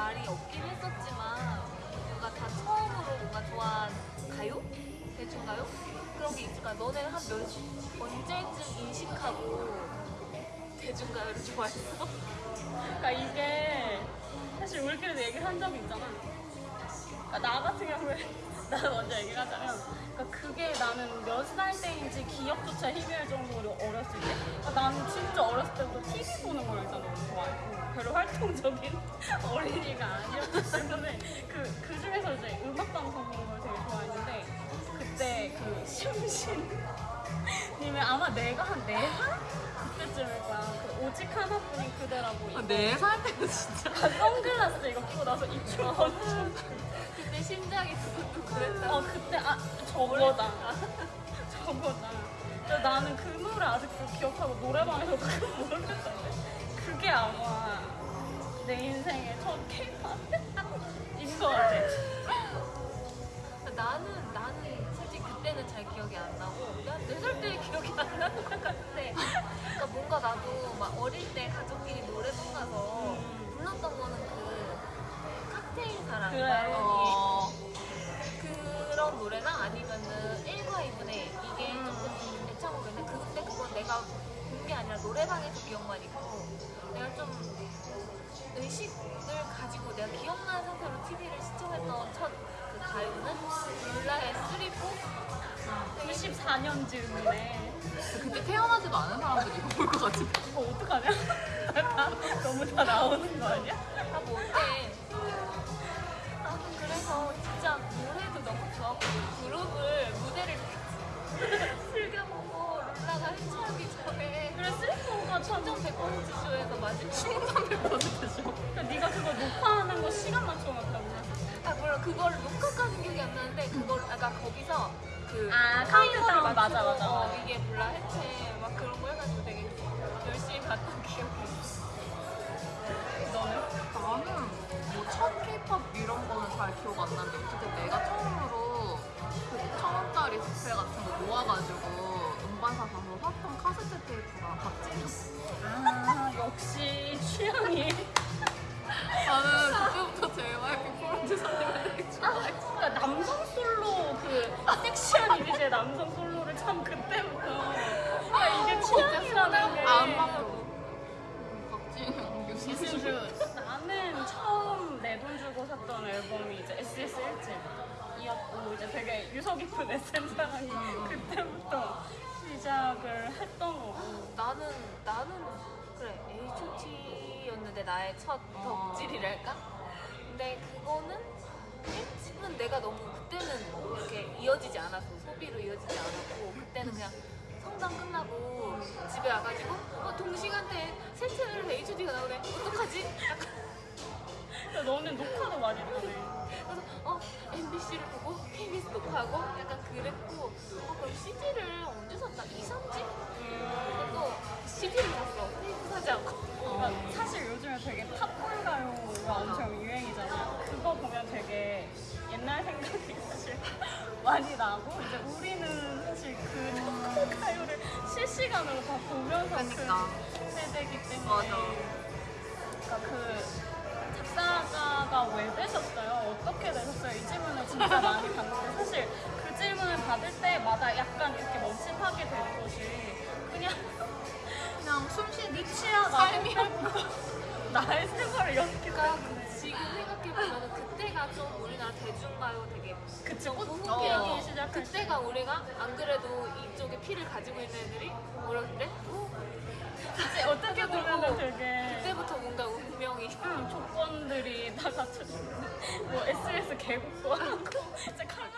말이 없긴 했었지만 뭔가 다 처음으로 뭔가 좋아한 가요? 대중가요? 그런 게 있을까? 너네 한 몇, 언제쯤 인식하고 대중가요를 좋아했어? 그러니까 이게 사실 우리끼리도 얘기를 한 적이 있잖아. 그러니까 나 같은 경우에 나는 먼저 얘기를 하자면 그러니까 그게 나는 몇 살 때 인지 기억조차 희미할 정도로 어렸을 때 나는 진짜 어렸을 때부터 TV 보는 걸 일단 너무 좋아했고 별로 활동적인 어린이가 아니었기 때문에 그, 그 중에서 이제 음악방송 보는 걸 되게 좋아했는데 그때 그 심신 님의 아마 내가 한 4살? 그때쯤일 거야 그 오직 하나뿐인 그대라고 이거 네살 때는 진짜. 아, 선글라스 이거 끼고 나서 입술 엄청 그때 심장이 두근두근했다. 어 그때 아 저거다 저거다 근데 나는 그 노래 아직도 기억하고 노래방에서 그거 모르겠던데 그게 아마 내 인생의 첫 K-팝인 거 같아 나는 나는 솔직히 그때는 잘 기억이 안 나고 난네살 때 기억이 안 나는 것 같아. 그러니까 뭔가 나도 막 어릴 때 가족끼리 노래방 가서 불렀던 거는 그 칵테일 사랑 그래. 어. 노래방에서 기억만 있고 내가 좀 의식을 가지고 내가 기억나는 상태로 TV를 시청했던 첫 그 가요는 룰라의 쓰리포 94년 즈음이네 그때 태어나지도 않은 사람들이 이거 볼 것 같은데. 이거 어떡하냐? 다, 너무 다 나오는 거 아니야? 참 천정 100% 쇼에서 마지막 1300%죠. 그러니까 네가 그거 녹화하는 거 시간 맞춰놨다고 아 물론 그걸 녹화까지 기억이 안 나는데 그걸 아까 거기서 그 아, 카운트다운, 맞아, 맞추고, 맞아, 어, 맞아. 이게 몰라 해체 막 그런 거 해가지고 되게 열심히 봤던 기억이 있어 너는? 나는 뭐첫 케이팝 이런 거는 잘 기억 안 나는데 어쨌든 내가 처음으로 그천 원짜리 스페 같은 거 모아가지고 음반사 가서 샀던 카세트 테이프가 박진이었어. 남성 솔로를 참 그때부터 아 이게 취향이라는 게안 맞고. 박진영. 이승주 나는 처음 내 돈 주고 샀던 앨범이 이제 SS 1집이었고 이제 되게 유서 깊은 SM 사랑이 그때부터 시작을 했던 거고 나는 나는 그래 H.O.T.였는데 나의 첫 어. 덕질이랄까? 근데 그거는 1집은 내가 너무 그때는 이렇게 이어지지 않았어 소비로 이어지지 않았고 그때는 그냥 성당 끝나고 집에 와가지고 어 동시간대에 새 채널에서 H.O.T.가 나오네. 어떡하지? 약간. 근데 너는 녹화도 많이 하네 그래서 어 MBC를 보고 KBS 녹화하고 약간 그랬고 어 그럼 CD를 많이 나고 이제 우리는 사실 그 팝콘 가요를 실시간으로 다 보면서 그러니까. 큰 세대기 때문에 맞아. 그러니까 그 작사가가 왜 되셨어요? 어떻게 되셨어요? 이 질문을 진짜 많이 받는데 사실 그 질문을 받을 때마다 약간 이렇게 멈칫하게 되는 것이 그냥 그냥 숨쉬는 니치야 삶이야. 나의 생활을 이렇게 그러니까 그 지금 생각해보면 그 때가 좀 우리나라 대중가요 되게 부흥기 피기 시작할 때 그때가 우리가 안 그래도 이쪽에 피를 가지고 있는 애들이 어렸을 때? 어? 그치 어떻게 보면 되게 그때부터 뭔가 운명이. 음, 조건들이 다 갖춰져 뭐 SS 개국도 하고 이제 칼라